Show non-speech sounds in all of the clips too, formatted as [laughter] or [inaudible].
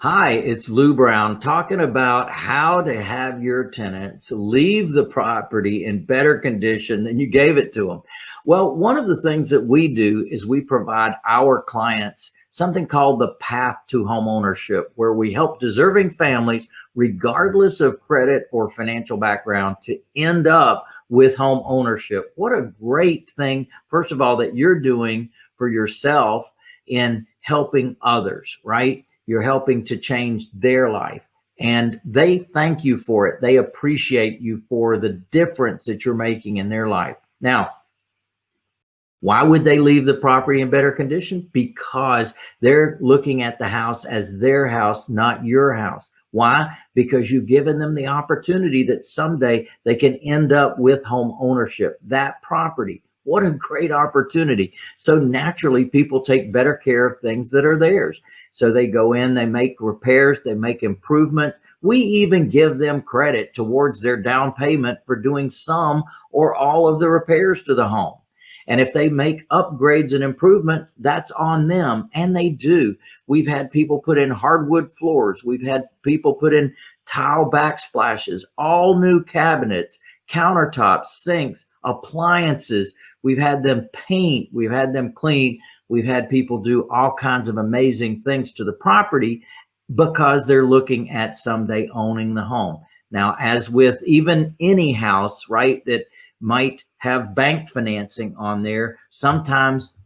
Hi, it's Lou Brown talking about how to have your tenants leave the property in better condition than you gave it to them. Well, one of the things that we do is we provide our clients something called the path to home ownership, where we help deserving families, regardless of credit or financial background, to end up with home ownership. What a great thing, first of all, that you're doing for yourself in helping others, right? You're helping to change their life and they thank you for it. They appreciate you for the difference that you're making in their life. Now, why would they leave the property in better condition? Because they're looking at the house as their house, not your house. Why? Because you've given them the opportunity that someday they can end up with home ownership, that property. What a great opportunity. So naturally people take better care of things that are theirs. So they go in, they make repairs, they make improvements. We even give them credit towards their down payment for doing some or all of the repairs to the home. And if they make upgrades and improvements, that's on them. And they do. We've had people put in hardwood floors. We've had people put in tile backsplashes, all new cabinets, countertops, sinks, appliances. We've had them paint, we've had them clean, we've had people do all kinds of amazing things to the property because they're looking at someday owning the home. Now, as with even any house, right, that might have bank financing on there, sometimes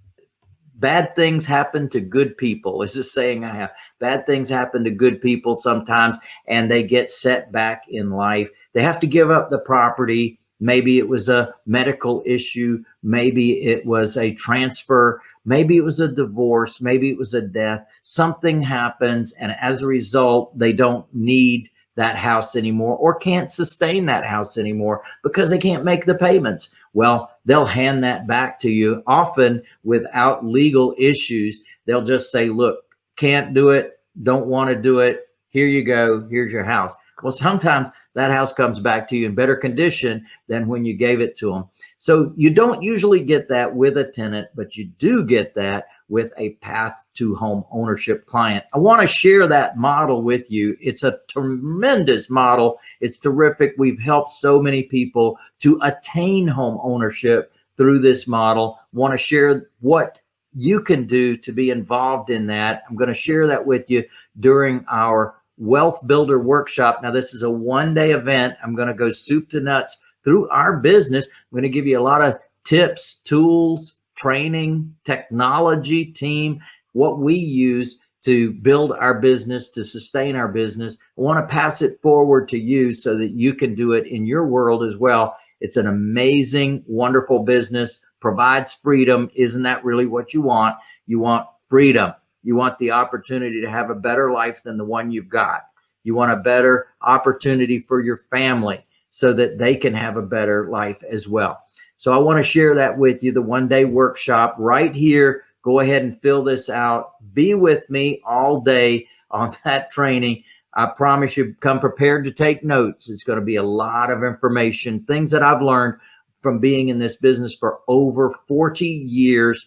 bad things happen to good people is a saying I have. Bad things happen to good people sometimes and they get set back in life. They have to give up the property Maybe it was a medical issue. Maybe it was a transfer. Maybe it was a divorce. Maybe it was a death. Something happens. And as a result, they don't need that house anymore or can't sustain that house anymore because they can't make the payments. Well, they'll hand that back to you often without legal issues. They'll just say, look, can't do it. Don't want to do it. Here you go. Here's your house. Well, sometimes that house comes back to you in better condition than when you gave it to them. So you don't usually get that with a tenant, but you do get that with a path to home ownership client. I want to share that model with you. It's a tremendous model. It's terrific. We've helped so many people to attain home ownership through this model. Want to share what you can do to be involved in that. I'm going to share that with you during our wealth builder workshop. Now, this is a one day event. I'm going to go soup to nuts through our business. I'm going to give you a lot of tips, tools, training, technology, team, what we use to build our business, to sustain our business. I want to pass it forward to you so that you can do it in your world as well. It's an amazing, wonderful business, provides freedom. Isn't that really what you want? You want freedom. You want the opportunity to have a better life than the one you've got. You want a better opportunity for your family so that they can have a better life as well. So I want to share that with you, the one day workshop right here. Go ahead and fill this out. Be with me all day on [laughs] that training. I promise you come prepared to take notes. It's going to be a lot of information, things that I've learned from being in this business for over 40 years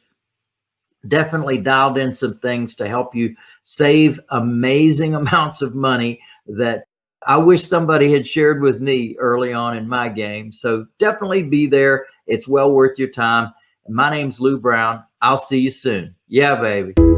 definitely dialed in some things to help you save amazing [laughs] amounts of money that I wish somebody had shared with me early on in my game. So definitely be there. It's well worth your time. My name's Lou Brown. I'll see you soon. Yeah, baby.